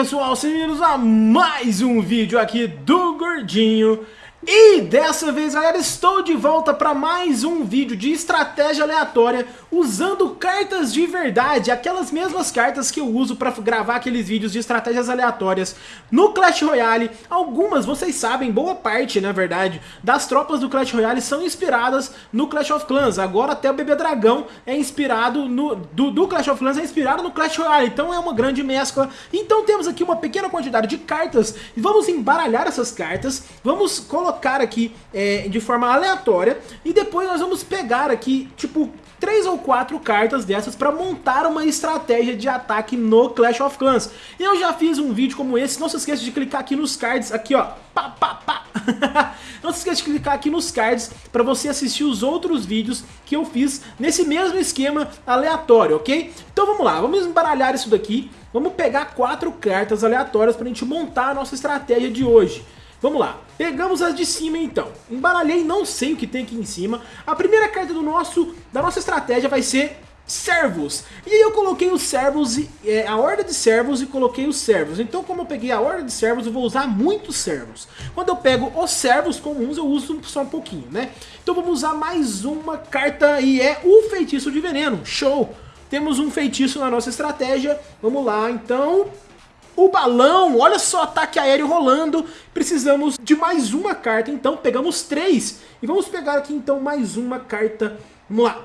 pessoal, sejam bem-vindos a mais um vídeo aqui do Gordinho e dessa vez, galera, estou de volta para mais um vídeo de estratégia aleatória usando cartas de verdade, aquelas mesmas cartas que eu uso para gravar aqueles vídeos de estratégias aleatórias no Clash Royale. Algumas, vocês sabem, boa parte, na verdade, das tropas do Clash Royale são inspiradas no Clash of Clans. Agora até o Bebê Dragão é inspirado no do, do Clash of Clans é inspirado no Clash Royale, então é uma grande mescla. Então temos aqui uma pequena quantidade de cartas e vamos embaralhar essas cartas, vamos colocar colocar aqui é, de forma aleatória e depois nós vamos pegar aqui, tipo, três ou quatro cartas dessas para montar uma estratégia de ataque no Clash of Clans. Eu já fiz um vídeo como esse, não se esqueça de clicar aqui nos cards, aqui ó, pá, pá, pá. não se esqueça de clicar aqui nos cards para você assistir os outros vídeos que eu fiz nesse mesmo esquema aleatório, ok? Então vamos lá, vamos embaralhar isso daqui, vamos pegar quatro cartas aleatórias para a gente montar a nossa estratégia de hoje. Vamos lá, pegamos as de cima então. Embaralhei, não sei o que tem aqui em cima. A primeira carta do nosso, da nossa estratégia vai ser servos. E aí eu coloquei os servos, é, a horda de servos e coloquei os servos. Então como eu peguei a horda de servos, eu vou usar muitos servos. Quando eu pego os servos comuns, eu uso só um pouquinho, né? Então vamos usar mais uma carta e é o feitiço de veneno. Show! Temos um feitiço na nossa estratégia. Vamos lá, então o balão, olha só, ataque aéreo rolando. Precisamos de mais uma carta, então pegamos três. E vamos pegar aqui então mais uma carta. Vamos lá.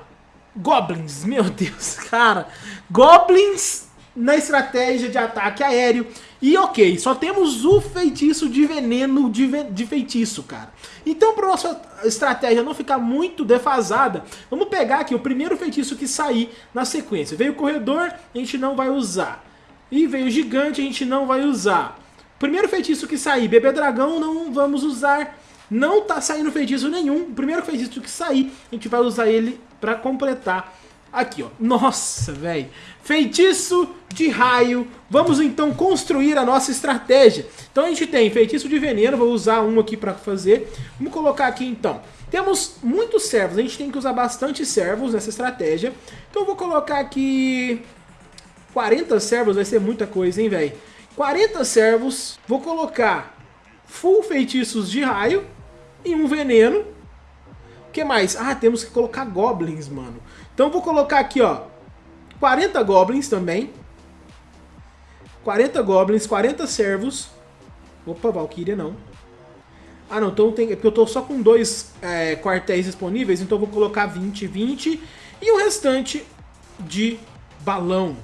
Goblins, meu Deus, cara. Goblins na estratégia de ataque aéreo. E ok, só temos o feitiço de veneno de, ve de feitiço, cara. Então para nossa estratégia não ficar muito defasada, vamos pegar aqui o primeiro feitiço que sair na sequência. Veio o corredor, a gente não vai usar. E veio gigante, a gente não vai usar. Primeiro feitiço que sair, bebê dragão, não vamos usar. Não tá saindo feitiço nenhum. Primeiro feitiço que sair, a gente vai usar ele pra completar. Aqui, ó. Nossa, velho. Feitiço de raio. Vamos então construir a nossa estratégia. Então a gente tem feitiço de veneno. Vou usar um aqui pra fazer. Vamos colocar aqui então. Temos muitos servos. A gente tem que usar bastante servos nessa estratégia. Então eu vou colocar aqui 40 servos vai ser muita coisa, hein, velho? 40 servos, vou colocar full feitiços de raio e um veneno. O que mais? Ah, temos que colocar goblins, mano. Então vou colocar aqui, ó, 40 goblins também. 40 goblins, 40 servos. Opa, Valkyria não. Ah, não, então tem, é porque eu tô só com dois é, quartéis disponíveis, então vou colocar 20, 20 e o restante de balão.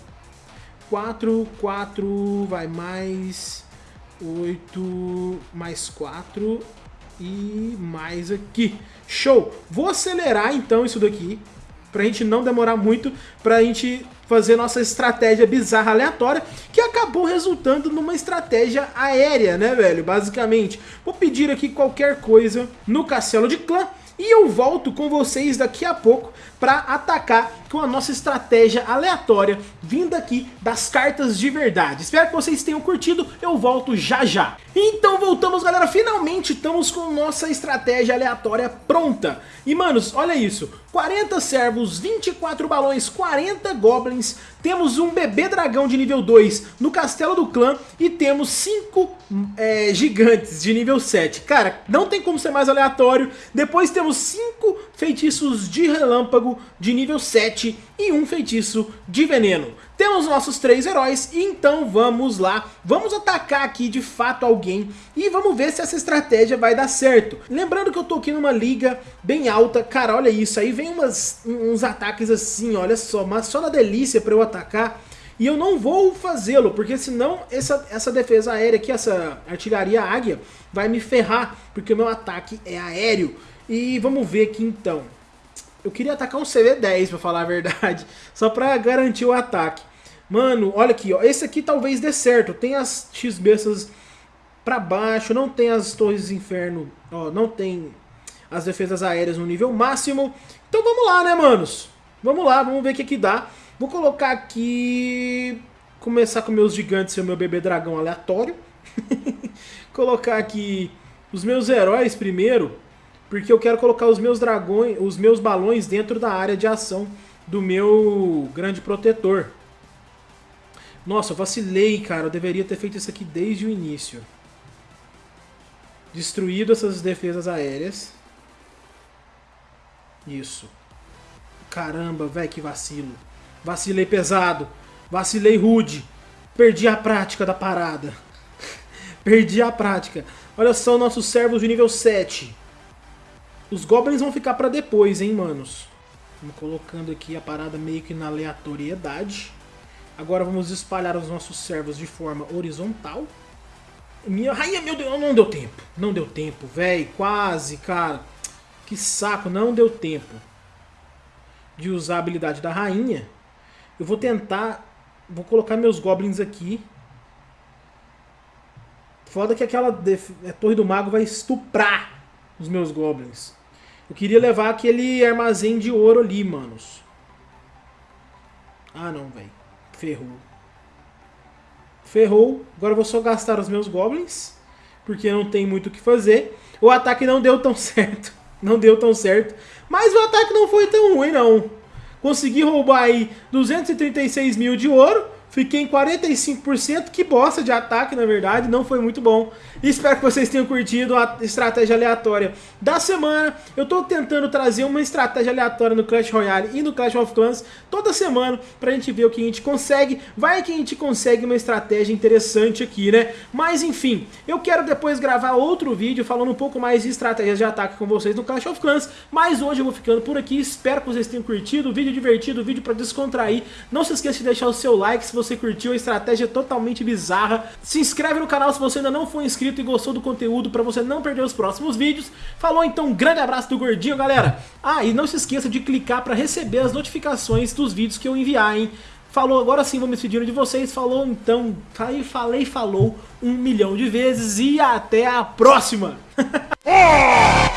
4, 4, vai mais 8, mais 4 e mais aqui. Show! Vou acelerar então isso daqui, pra gente não demorar muito, pra gente fazer nossa estratégia bizarra aleatória, que acabou resultando numa estratégia aérea, né, velho? Basicamente. Vou pedir aqui qualquer coisa no castelo de clã, e eu volto com vocês daqui a pouco para atacar com a nossa estratégia aleatória vinda aqui das cartas de verdade. Espero que vocês tenham curtido, eu volto já já. Então voltamos galera, finalmente estamos com nossa estratégia aleatória pronta. E manos, olha isso, 40 servos, 24 balões, 40 goblins, temos um bebê dragão de nível 2 no castelo do clã e temos 5 é, gigantes de nível 7. Cara, não tem como ser mais aleatório. Depois temos 5 feitiços de relâmpago de nível 7 e um feitiço de veneno. Temos nossos três heróis, então vamos lá, vamos atacar aqui de fato alguém e vamos ver se essa estratégia vai dar certo. Lembrando que eu tô aqui numa liga bem alta, cara, olha isso, aí vem umas, uns ataques assim, olha só, mas só na delícia pra eu atacar. E eu não vou fazê-lo, porque senão essa, essa defesa aérea aqui, essa artilharia águia, vai me ferrar, porque meu ataque é aéreo. E vamos ver aqui então. Eu queria atacar um CV10, pra falar a verdade. Só pra garantir o ataque. Mano, olha aqui, ó. Esse aqui talvez dê certo. Tem as X-bestas pra baixo. Não tem as torres inferno. Ó, não tem as defesas aéreas no nível máximo. Então vamos lá, né, manos? Vamos lá, vamos ver o que que dá. Vou colocar aqui... Começar com meus gigantes e o meu bebê dragão aleatório. colocar aqui os meus heróis primeiro porque eu quero colocar os meus dragões, os meus balões dentro da área de ação do meu grande protetor. Nossa, eu vacilei, cara. Eu deveria ter feito isso aqui desde o início. Destruído essas defesas aéreas. Isso. Caramba, velho, que vacilo. Vacilei pesado. Vacilei rude. Perdi a prática da parada. Perdi a prática. Olha só nossos servos de nível 7. Os goblins vão ficar pra depois, hein, manos. Vamos colocando aqui a parada meio que na aleatoriedade. Agora vamos espalhar os nossos servos de forma horizontal. Minha rainha, meu Deus, não deu tempo. Não deu tempo, velho. Quase, cara. Que saco, não deu tempo de usar a habilidade da rainha. Eu vou tentar... Vou colocar meus goblins aqui. Foda que aquela a torre do mago vai estuprar os meus goblins. Eu queria levar aquele armazém de ouro ali, manos. Ah, não, velho. Ferrou. Ferrou. Agora eu vou só gastar os meus goblins. Porque não tem muito o que fazer. O ataque não deu tão certo. Não deu tão certo. Mas o ataque não foi tão ruim, não. Consegui roubar aí 236 mil de ouro. Fiquei em 45%, que bosta de ataque, na verdade, não foi muito bom. Espero que vocês tenham curtido a estratégia aleatória da semana. Eu tô tentando trazer uma estratégia aleatória no Clash Royale e no Clash of Clans toda semana pra gente ver o que a gente consegue. Vai que a gente consegue uma estratégia interessante aqui, né? Mas enfim, eu quero depois gravar outro vídeo falando um pouco mais de estratégias de ataque com vocês no Clash of Clans. Mas hoje eu vou ficando por aqui, espero que vocês tenham curtido. Vídeo divertido, vídeo pra descontrair. Não se esqueça de deixar o seu like se você você curtiu a estratégia totalmente bizarra. Se inscreve no canal se você ainda não for inscrito e gostou do conteúdo para você não perder os próximos vídeos. Falou então, um grande abraço do Gordinho, galera. Ah, e não se esqueça de clicar para receber as notificações dos vídeos que eu enviar, hein. Falou, agora sim vou me despedindo de vocês. Falou então, falei, falei, falou um milhão de vezes e até a próxima!